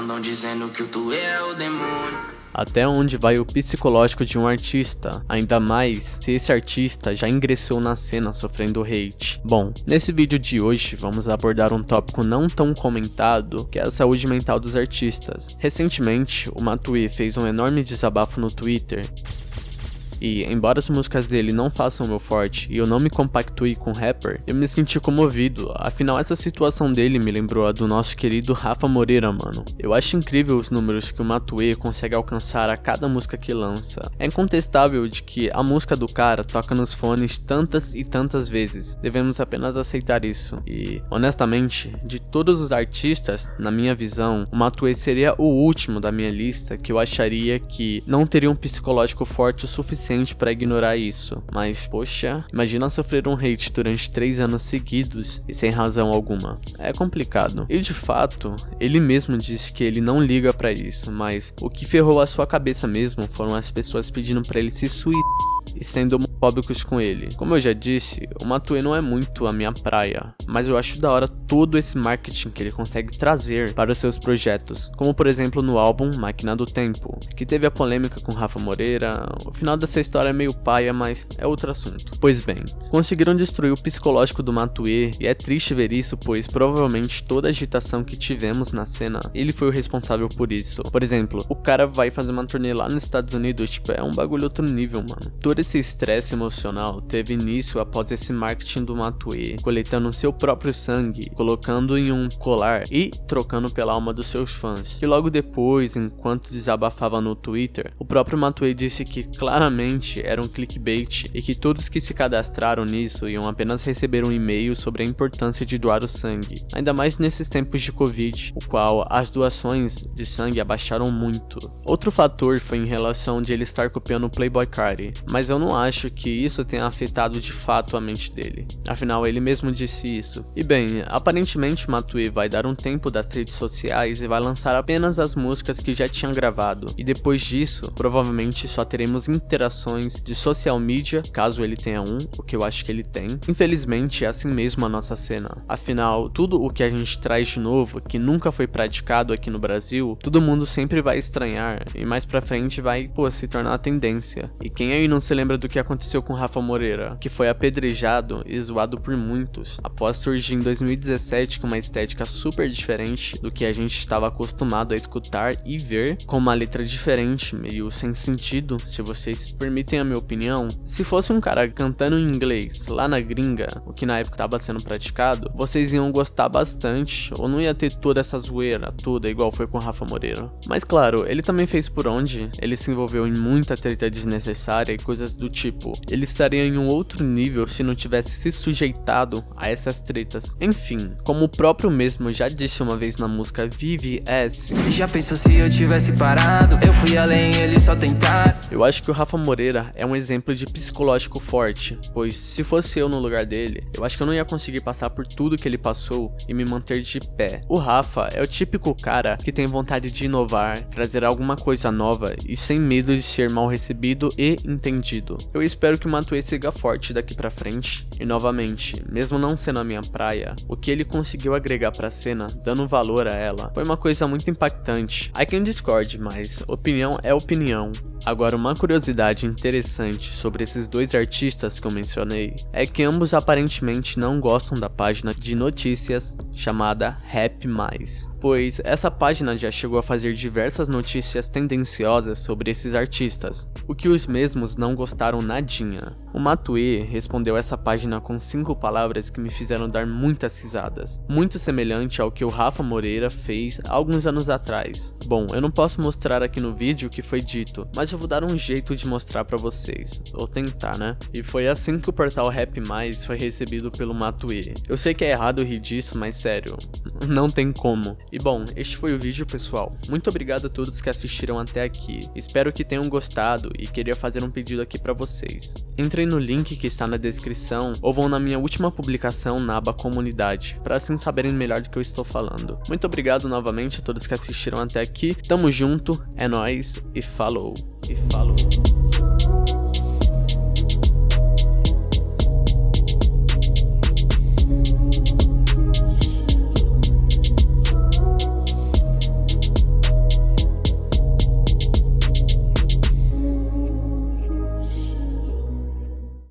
Andam dizendo que tu é o demônio até onde vai o psicológico de um artista, ainda mais se esse artista já ingressou na cena sofrendo hate. Bom, nesse vídeo de hoje vamos abordar um tópico não tão comentado, que é a saúde mental dos artistas. Recentemente, o Matue fez um enorme desabafo no Twitter, e, embora as músicas dele não façam o meu forte e eu não me compactue com rapper, eu me senti comovido, afinal essa situação dele me lembrou a do nosso querido Rafa Moreira, mano. Eu acho incrível os números que o Matue consegue alcançar a cada música que lança. É incontestável de que a música do cara toca nos fones tantas e tantas vezes, devemos apenas aceitar isso. E, honestamente, de todos os artistas, na minha visão, o Matue seria o último da minha lista que eu acharia que não teria um psicológico forte o suficiente suficiente para ignorar isso, mas poxa, imagina sofrer um hate durante 3 anos seguidos e sem razão alguma. É complicado. E de fato, ele mesmo disse que ele não liga para isso, mas o que ferrou a sua cabeça mesmo foram as pessoas pedindo para ele se suicidar e sendo homofóbicos com ele. Como eu já disse, o Matue não é muito a minha praia, mas eu acho da hora todo esse marketing que ele consegue trazer para os seus projetos, como por exemplo no álbum Máquina do Tempo, que teve a polêmica com Rafa Moreira, o final dessa história é meio paia, mas é outro assunto. Pois bem, conseguiram destruir o psicológico do Matue e é triste ver isso, pois provavelmente toda a agitação que tivemos na cena, ele foi o responsável por isso. Por exemplo, o cara vai fazer uma turnê lá nos Estados Unidos, tipo, é um bagulho outro nível, mano. Todo esse estresse emocional teve início após esse marketing do Matue, coletando seu próprio sangue, colocando em um colar e trocando pela alma dos seus fãs. E logo depois, enquanto desabafava no Twitter, o próprio Matue disse que claramente era um clickbait e que todos que se cadastraram nisso iam apenas receber um e-mail sobre a importância de doar o sangue, ainda mais nesses tempos de Covid, o qual as doações de sangue abaixaram muito. Outro fator foi em relação de ele estar copiando o Playboy Cardi, mas eu não acho que isso tenha afetado de fato a mente dele. Afinal, ele mesmo disse isso. E bem, aparentemente Matue vai dar um tempo das redes sociais e vai lançar apenas as músicas que já tinha gravado. E depois disso, provavelmente só teremos interações de social media, caso ele tenha um, o que eu acho que ele tem. Infelizmente, é assim mesmo a nossa cena. Afinal, tudo o que a gente traz de novo, que nunca foi praticado aqui no Brasil, todo mundo sempre vai estranhar e mais pra frente vai, pô, se tornar tendência. E quem aí não se lembra do que aconteceu com Rafa Moreira, que foi apedrejado e zoado por muitos, após surgir em 2017 com uma estética super diferente do que a gente estava acostumado a escutar e ver, com uma letra diferente, meio sem sentido, se vocês permitem a minha opinião. Se fosse um cara cantando em inglês lá na gringa, o que na época estava sendo praticado, vocês iam gostar bastante, ou não ia ter toda essa zoeira toda igual foi com Rafa Moreira. Mas claro, ele também fez por onde, ele se envolveu em muita treta desnecessária e coisas do tipo. Ele estaria em um outro nível se não tivesse se sujeitado a essas tretas. Enfim, como o próprio mesmo já disse uma vez na música Vive S. Já pensou se eu tivesse parado? Eu fui além, ele só tentar. Eu acho que o Rafa Moreira é um exemplo de psicológico forte, pois se fosse eu no lugar dele, eu acho que eu não ia conseguir passar por tudo que ele passou e me manter de pé. O Rafa é o típico cara que tem vontade de inovar, trazer alguma coisa nova e sem medo de ser mal recebido e entendido. Eu espero que o Matue siga forte daqui pra frente, e novamente, mesmo não sendo a minha praia, o que ele conseguiu agregar pra cena, dando valor a ela, foi uma coisa muito impactante. I can discord, mas opinião é opinião. Agora, uma curiosidade interessante sobre esses dois artistas que eu mencionei é que ambos aparentemente não gostam da página de notícias chamada Rap Mais, pois essa página já chegou a fazer diversas notícias tendenciosas sobre esses artistas, o que os mesmos não gostaram O Matue respondeu essa página com cinco palavras que me fizeram dar muitas risadas, muito semelhante ao que o Rafa Moreira fez alguns anos atrás. Bom, eu não posso mostrar aqui no vídeo o que foi dito, mas eu vou dar um jeito de mostrar pra vocês, ou tentar, né? E foi assim que o portal Rap Mais foi recebido pelo Matue. Eu sei que é errado rir disso, mas sério, não tem como. E bom, este foi o vídeo pessoal. Muito obrigado a todos que assistiram até aqui, espero que tenham gostado e queria fazer um pedido aqui pra vocês. Entre Entrem no link que está na descrição ou vão na minha última publicação na aba comunidade, para assim saberem melhor do que eu estou falando. Muito obrigado novamente a todos que assistiram até aqui, tamo junto, é nóis e falou, e falou.